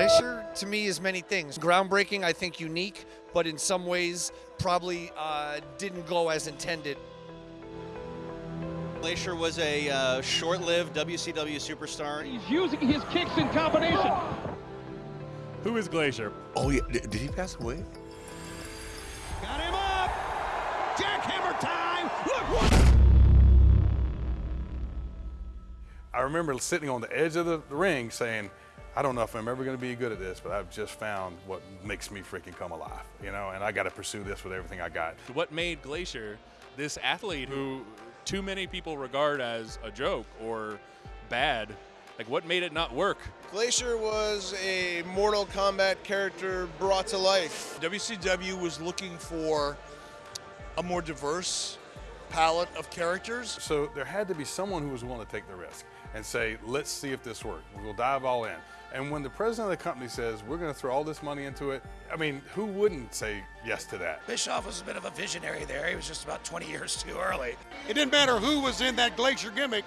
Glacier to me is many things. Groundbreaking, I think unique, but in some ways probably uh, didn't go as intended. Glacier was a uh, short-lived WCW superstar. He's using his kicks in combination. Who is Glacier? Oh yeah, did, did he pass away? Got him up. Jackhammer time. Look what. I remember sitting on the edge of the ring saying, I don't know if I'm ever going to be good at this, but I've just found what makes me freaking come alive, you know, and I got to pursue this with everything I got. What made Glacier this athlete who too many people regard as a joke or bad? Like, what made it not work? Glacier was a Mortal Kombat character brought to life. WCW was looking for a more diverse palette of characters. So there had to be someone who was willing to take the risk and say, let's see if this works. We'll dive all in. And when the president of the company says, we're going to throw all this money into it, I mean, who wouldn't say yes to that? Bischoff was a bit of a visionary there. He was just about 20 years too early. It didn't matter who was in that Glacier gimmick.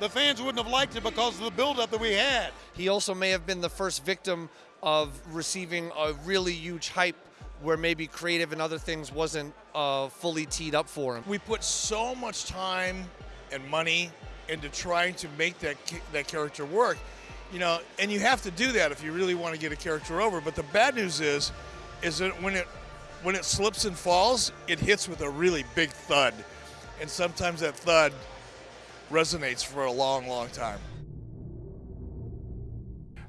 The fans wouldn't have liked it because of the buildup that we had. He also may have been the first victim of receiving a really huge hype where maybe creative and other things wasn't uh, fully teed up for him. We put so much time and money into trying to make that that character work, you know, and you have to do that if you really want to get a character over. But the bad news is, is that when it when it slips and falls, it hits with a really big thud, and sometimes that thud resonates for a long, long time.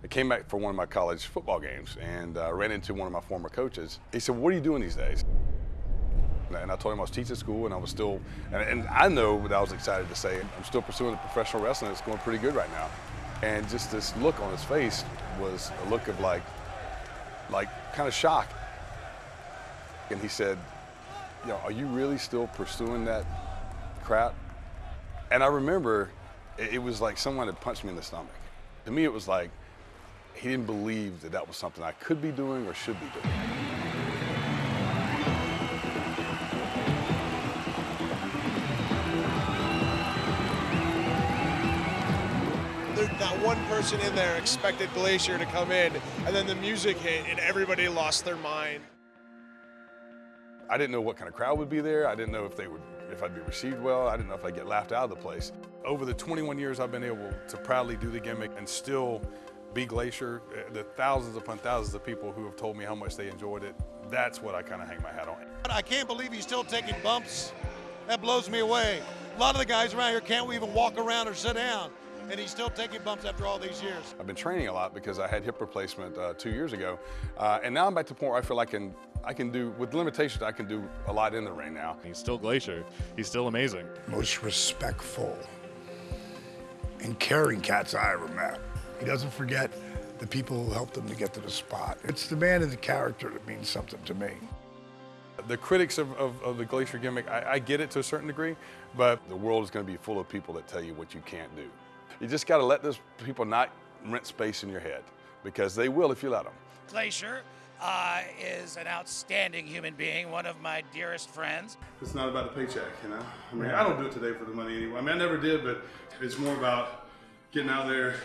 I came back for one of my college football games and uh, ran into one of my former coaches. He said, what are you doing these days? And I told him I was teaching school and I was still, and, and I know that I was excited to say, I'm still pursuing the professional wrestling. It's going pretty good right now. And just this look on his face was a look of like, like kind of shock. And he said, you know, are you really still pursuing that crap? And I remember it was like someone had punched me in the stomach. To me, it was like he didn't believe that that was something I could be doing or should be doing. not one person in there expected Glacier to come in, and then the music hit, and everybody lost their mind. I didn't know what kind of crowd would be there. I didn't know if they would, if I'd be received well. I didn't know if I'd get laughed out of the place. Over the 21 years I've been able to proudly do the gimmick and still be Glacier, uh, the thousands upon thousands of people who have told me how much they enjoyed it, that's what I kind of hang my hat on. I can't believe he's still taking bumps. That blows me away. A lot of the guys around here can't even walk around or sit down and he's still taking bumps after all these years. I've been training a lot because I had hip replacement uh, two years ago, uh, and now I'm back to the point where I feel I can, I can do, with limitations, I can do a lot in the ring now. He's still Glacier. He's still amazing. Most respectful and caring cats I ever met. He doesn't forget the people who helped him to get to the spot. It's the man and the character that means something to me. The critics of, of, of the Glacier gimmick, I, I get it to a certain degree, but the world is going to be full of people that tell you what you can't do. You just got to let those people not rent space in your head because they will if you let them. Glacier uh, is an outstanding human being, one of my dearest friends. It's not about the paycheck, you know? I mean, I don't do it today for the money anyway. I mean, I never did, but it's more about getting out there,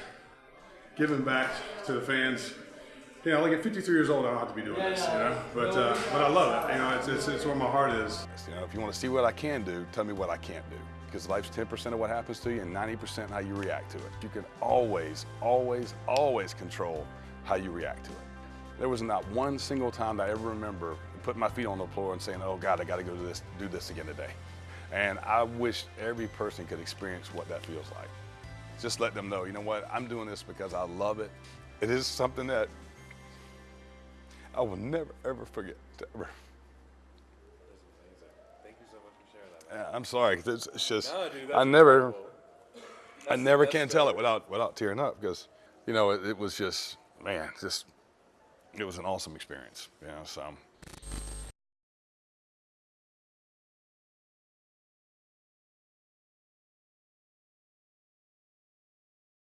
giving back to the fans. You know, like at 53 years old, I don't have to be doing this, you know? But, uh, but I love it. You know, it's, it's, it's where my heart is. You know, if you want to see what I can do, tell me what I can't do because life's 10% of what happens to you and 90% how you react to it. You can always, always, always control how you react to it. There was not one single time that I ever remember putting my feet on the floor and saying, oh God, I gotta go do this, do this again today. And I wish every person could experience what that feels like. Just let them know, you know what, I'm doing this because I love it. It is something that I will never, ever forget, ever. Thank you so much for sharing that. Man. Yeah, I'm sorry. It's, it's just no, dude, I never, I never can tell it without without tearing up because you know it, it was just man, just it was an awesome experience. You know, so.